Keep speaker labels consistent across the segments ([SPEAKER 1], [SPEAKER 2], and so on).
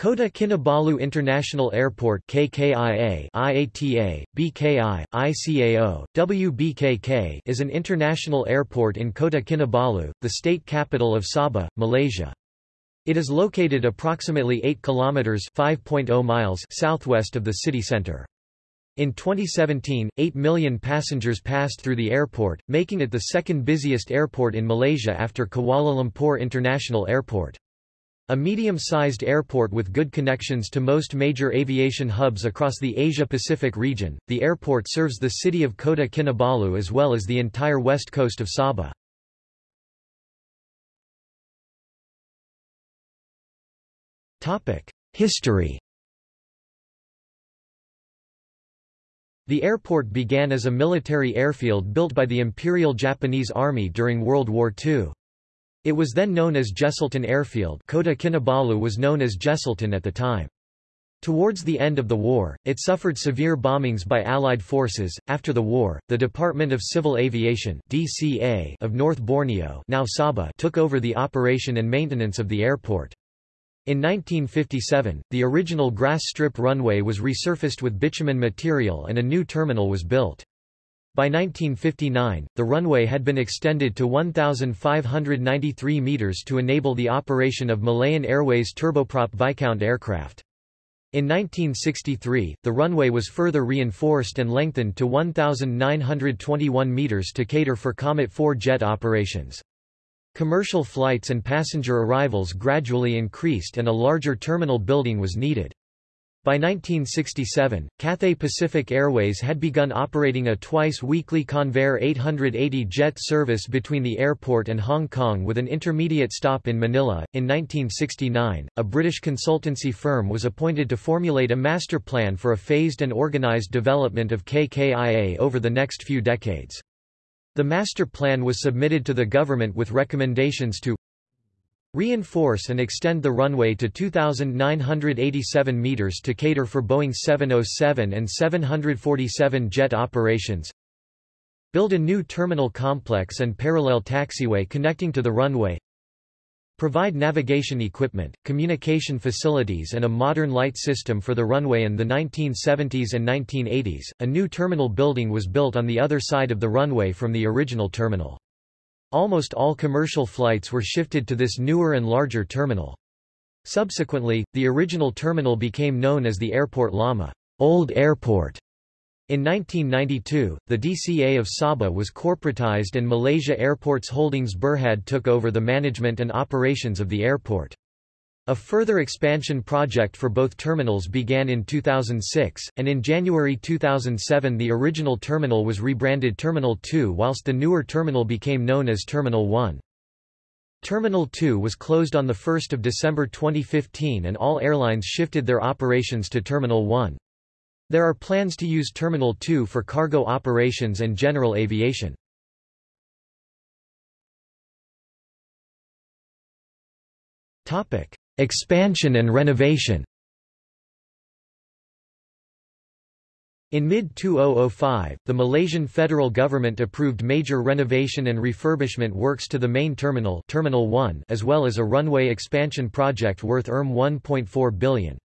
[SPEAKER 1] Kota Kinabalu International Airport KKIA, IATA, BKI, ICAO, WBKK is an international airport in Kota Kinabalu, the state capital of Sabah, Malaysia. It is located approximately 8 kilometers (5.0 miles) southwest of the city center. In 2017, 8 million passengers passed through the airport, making it the second busiest airport in Malaysia after Kuala Lumpur International Airport. A medium-sized airport with good connections to most major aviation hubs across the Asia-Pacific region, the airport serves the city of Kota Kinabalu as well as the entire west coast of Sabah. History The airport began as a military airfield built by the Imperial Japanese Army during World War II. It was then known as Jesselton Airfield Kota Kinabalu was known as Jesselton at the time. Towards the end of the war, it suffered severe bombings by Allied forces. After the war, the Department of Civil Aviation (DCA) of North Borneo, now Sabah, took over the operation and maintenance of the airport. In 1957, the original grass strip runway was resurfaced with bitumen material and a new terminal was built. By 1959, the runway had been extended to 1,593 meters to enable the operation of Malayan Airways turboprop Viscount aircraft. In 1963, the runway was further reinforced and lengthened to 1,921 meters to cater for Comet 4 jet operations. Commercial flights and passenger arrivals gradually increased and a larger terminal building was needed. By 1967, Cathay Pacific Airways had begun operating a twice-weekly Convair 880 jet service between the airport and Hong Kong with an intermediate stop in Manila. In 1969, a British consultancy firm was appointed to formulate a master plan for a phased and organized development of KKIA over the next few decades. The master plan was submitted to the government with recommendations to Reinforce and extend the runway to 2,987 meters to cater for Boeing 707 and 747 jet operations. Build a new terminal complex and parallel taxiway connecting to the runway. Provide navigation equipment, communication facilities and a modern light system for the runway in the 1970s and 1980s. A new terminal building was built on the other side of the runway from the original terminal. Almost all commercial flights were shifted to this newer and larger terminal. Subsequently, the original terminal became known as the Airport Lama Old Airport. In 1992, the DCA of Sabah was corporatized and Malaysia Airports Holdings Berhad took over the management and operations of the airport. A further expansion project for both terminals began in 2006, and in January 2007 the original terminal was rebranded Terminal 2 whilst the newer terminal became known as Terminal 1. Terminal 2 was closed on 1 December 2015 and all airlines shifted their operations to Terminal 1. There are plans to use Terminal 2 for cargo operations and general aviation. Topic: Expansion and renovation In mid-2005, the Malaysian federal government approved major renovation and refurbishment works to the main terminal, terminal 1 as well as a runway expansion project worth Rm 1.4 billion.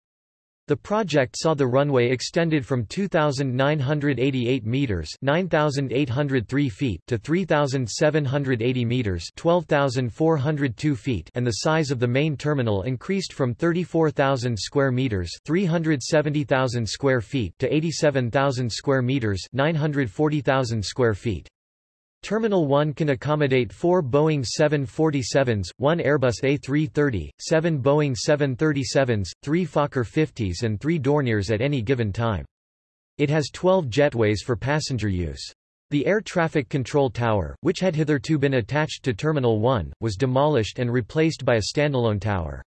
[SPEAKER 1] The project saw the runway extended from 2,988 meters (9,803 feet) to 3,780 meters (12,402 feet), and the size of the main terminal increased from 34,000 square meters (370,000 square feet) to 87,000 square meters (940,000 square feet). Terminal 1 can accommodate four Boeing 747s, one Airbus A330, seven Boeing 737s, three Fokker 50s and three Dorniers at any given time. It has 12 jetways for passenger use. The air traffic control tower, which had hitherto been attached to Terminal 1, was demolished and replaced by a standalone tower.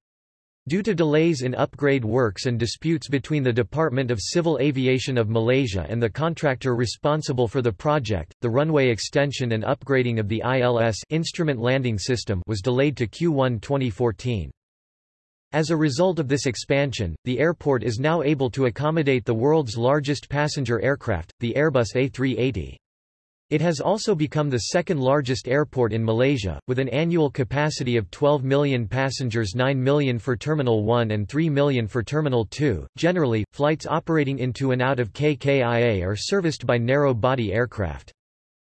[SPEAKER 1] Due to delays in upgrade works and disputes between the Department of Civil Aviation of Malaysia and the contractor responsible for the project, the runway extension and upgrading of the ILS instrument landing system was delayed to Q1 2014. As a result of this expansion, the airport is now able to accommodate the world's largest passenger aircraft, the Airbus A380. It has also become the second largest airport in Malaysia, with an annual capacity of 12 million passengers 9 million for Terminal 1 and 3 million for Terminal 2. Generally, flights operating into and out of KKIA are serviced by narrow-body aircraft.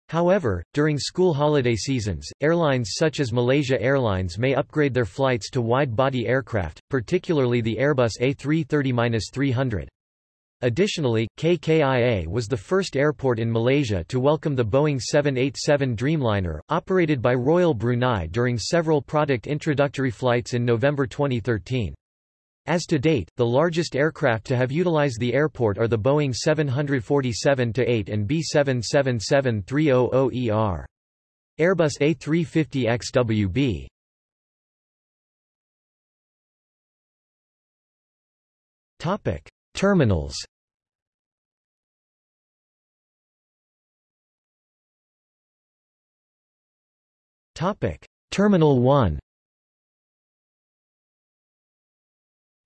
[SPEAKER 1] However, during school holiday seasons, airlines such as Malaysia Airlines may upgrade their flights to wide-body aircraft, particularly the Airbus A330-300. Additionally, KKIA was the first airport in Malaysia to welcome the Boeing 787 Dreamliner, operated by Royal Brunei during several product introductory flights in November 2013. As to date, the largest aircraft to have utilized the airport are the Boeing 747-8 and B777-300ER. Airbus A350XWB Topic. Terminals Terminal 1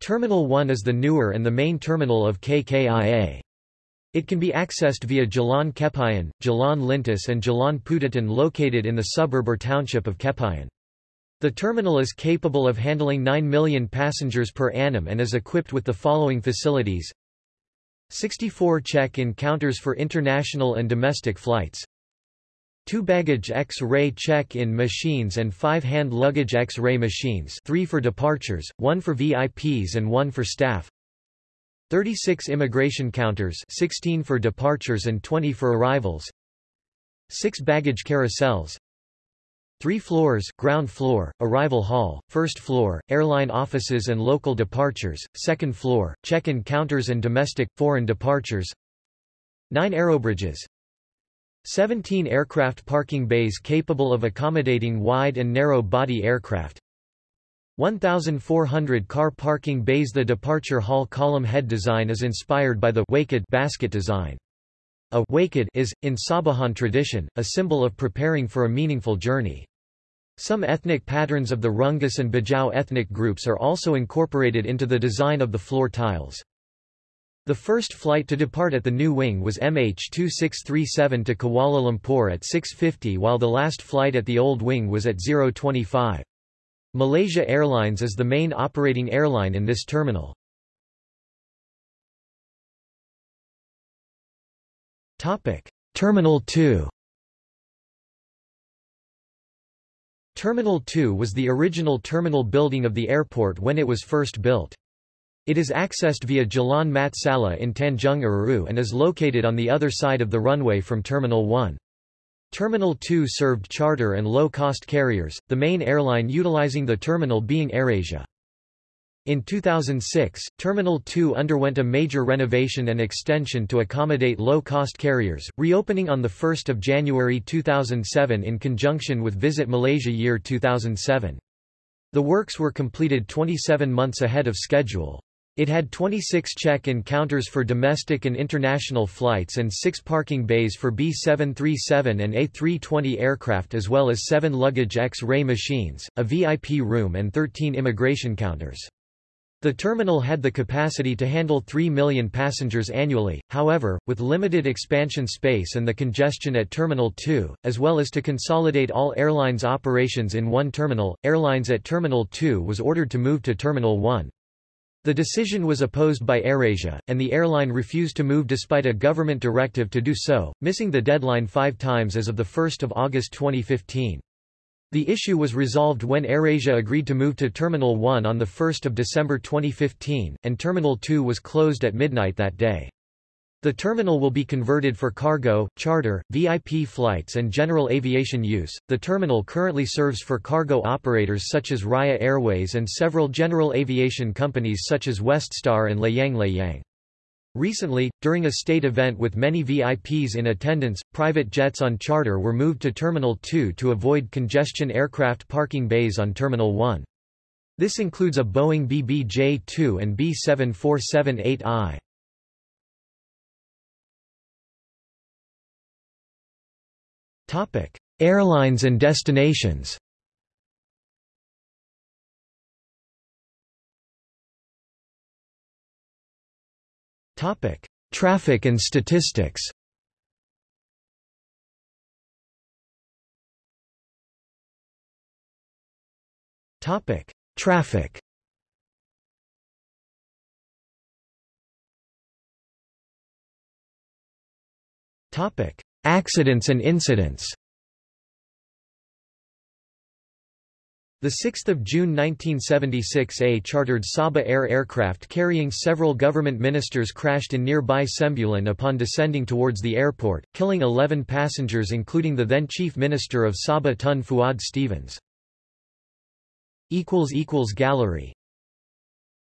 [SPEAKER 1] Terminal 1 is the newer and the main terminal of KKIA. It can be accessed via Jalan Kepayan, Jalan Lintas and Jalan Putatan located in the suburb or township of Kepayan. The terminal is capable of handling 9 million passengers per annum and is equipped with the following facilities. 64 check-in counters for international and domestic flights. 2 baggage X-ray check-in machines and 5 hand luggage X-ray machines 3 for departures, 1 for VIPs and 1 for staff. 36 immigration counters 16 for departures and 20 for arrivals. 6 baggage carousels Three floors, ground floor, arrival hall, first floor, airline offices and local departures, second floor, check-in counters and domestic, foreign departures 9 aerobridges 17 aircraft parking bays capable of accommodating wide and narrow body aircraft 1,400 car parking bays The departure hall column head design is inspired by the Wakid basket design. A wakid is, in Sabahan tradition, a symbol of preparing for a meaningful journey. Some ethnic patterns of the Rungus and Bajau ethnic groups are also incorporated into the design of the floor tiles. The first flight to depart at the new wing was MH2637 to Kuala Lumpur at 6.50 while the last flight at the old wing was at 0.25. Malaysia Airlines is the main operating airline in this terminal. Terminal 2 Terminal 2 was the original terminal building of the airport when it was first built. It is accessed via Jalan Mat Salleh in Tanjung Aru and is located on the other side of the runway from Terminal 1. Terminal 2 served charter and low-cost carriers, the main airline utilizing the terminal being AirAsia. In 2006, Terminal 2 underwent a major renovation and extension to accommodate low-cost carriers, reopening on 1 January 2007 in conjunction with Visit Malaysia Year 2007. The works were completed 27 months ahead of schedule. It had 26 check-in counters for domestic and international flights and 6 parking bays for B737 and A320 aircraft as well as 7 luggage X-ray machines, a VIP room and 13 immigration counters. The terminal had the capacity to handle 3 million passengers annually, however, with limited expansion space and the congestion at Terminal 2, as well as to consolidate all airlines operations in one terminal, Airlines at Terminal 2 was ordered to move to Terminal 1. The decision was opposed by AirAsia, and the airline refused to move despite a government directive to do so, missing the deadline five times as of 1 August 2015. The issue was resolved when AirAsia agreed to move to Terminal 1 on 1 December 2015, and Terminal 2 was closed at midnight that day. The terminal will be converted for cargo, charter, VIP flights and general aviation use. The terminal currently serves for cargo operators such as Raya Airways and several general aviation companies such as Weststar and Layang Layang. Recently, during a state event with many VIPs in attendance, private jets on charter were moved to Terminal 2 to avoid congestion aircraft parking bays on Terminal 1. This includes a Boeing BBJ-2 and B7478i. Airlines and destinations Topic: Traffic and statistics. Topic: Traffic. Topic: Accidents and incidents. The 6th of June 1976 a chartered Sabah Air aircraft carrying several government ministers crashed in nearby Sembulan upon descending towards the airport, killing 11 passengers including the then Chief Minister of Sabah Tun Fuad Stevens. Gallery